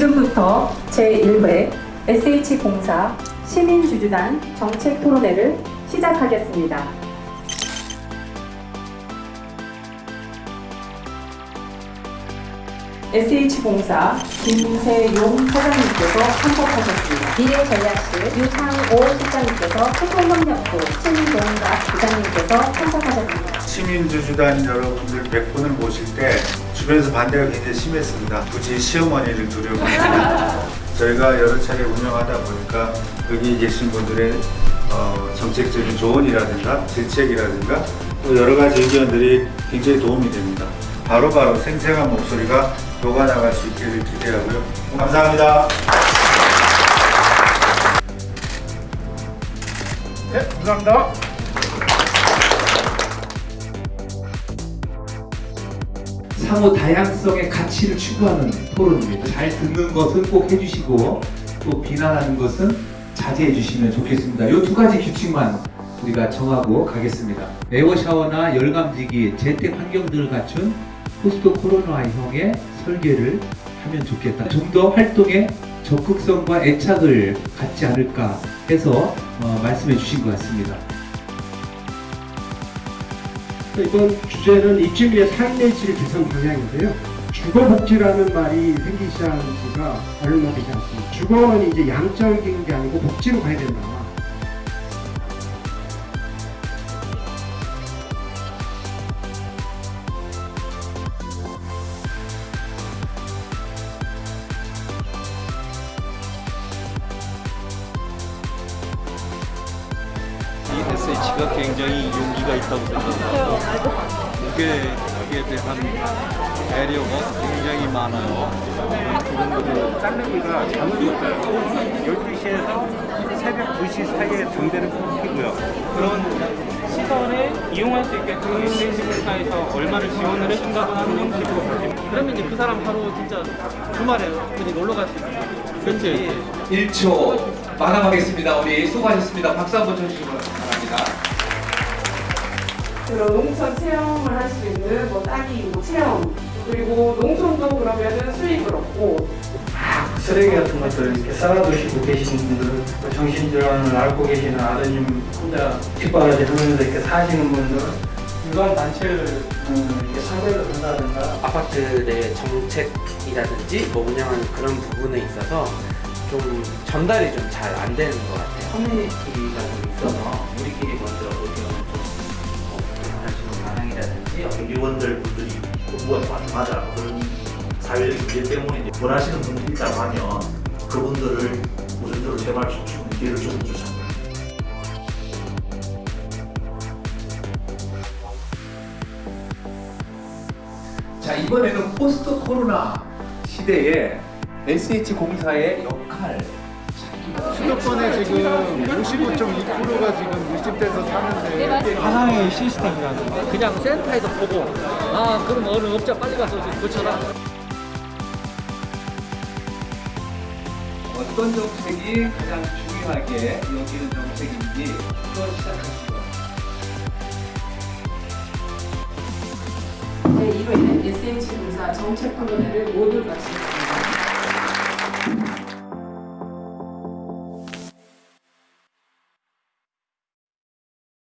지금부터 제1회 SH공사 시민주주단 정책 토론회를 시작하겠습니다. SH공사 김세용 사장님께서 참석하셨습니다. 미래전략실 유상오 실장님께서 소통협력부 신동갑 부장님께서 참석하셨습니다. 시민주주단 여러분들 100분을 모실 때 주변에서 반대가 굉장히 심했습니다. 굳이 시어머니를 두려고 저희가 여러 차례 운영하다 보니까 여기 계신 분들의 어, 정책적인 조언이라든가 질책이라든가 또 여러 가지 의견들이 굉장히 도움이 됩니다. 바로바로 생생한 목소리가 녹아나갈 수 있기를 기대하고요. 감사합니다. 네, 감사합니다. 상호 다양성의 가치를 추구하는 토론입니다. 잘 듣는 것은 꼭 해주시고 또 비난하는 것은 자제해 주시면 좋겠습니다. 이 두 가지 규칙만 우리가 정하고 가겠습니다. 에어 샤워나 열감지기, 재택 환경들을 갖춘 포스트 코로나형의 설계를 하면 좋겠다. 좀 더 활동에 적극성과 애착을 갖지 않을까 해서 어, 말씀해 주신 것 같습니다. 이번 주제는 입주민의 삶의 질 개선 방향인데요. 주거복지라는 말이 생기기 시작한 지가 얼마 되지 않습니다. 주거는 이제 양적인 게 아니고 복지로 가야 된다. SH가 굉장히 용기가 있다고 생각하고 이게 여기에 대한 배려가 굉장히 많아요. 그런 것을 짤르기가 잠을 못 자요. 12시에서 새벽 2시 사이에 담배를 피고요. 그런 시설에 이용할 수 있게끔 SH공사에서 얼마를 지원을 해준다고 하는 가지고 그러면 이제 그 사람 하루 진짜 주말에 어디 놀러 갈 수 있는 그렇지 1초 마감하겠습니다. 우리 수고하셨습니다. 박수 한번 쳐주시기 바 랍니다. 그런 농촌 체험을 할 수 있는 뭐 따기 뭐 체험 그리고 농촌도 그러면은 수익을 얻고 쓰레기 같은 것들 이렇게 쌓아두시고 계시는 분들, 또 정신질환을 앓고 계시는 아드님 혼자 뒷바라지 하면서 이렇게 사시는 분들, 일반 단체를 음, 이렇게 상대를 한다든가 아파트 내 정책이라든지 뭐 운영하는 그런 부분에 있어서 좀 전달이 좀 잘 안 되는 것 같아요. 커뮤니티가 좀 있어서 우리끼리 먼저 의견을 좀 어, 하시는 방향이라든지 어, 의원들 분들이 공부가 맞- 맞아 그런 사회적인 문제 때문에 원하시는 분들이 있다고 하면 그분들을 우선적으로 제발 좀 주는 기회를 좀 주자. 자 이번에는 포스트 코로나 시대에 SH 공사의 역할 수도권에 지금 55.2%가 지금 밀집돼서 사는데 화상의 시스템이라든가 그냥 센터에서 보고 아 그럼 어느 업자 빨리 가서 고쳐라 어떤 정책이 가장 중요하게 여기는 정책인지 한번 시작하시죠. 제1회는 SH공사 정책 토론회를 모두 마치겠습니다.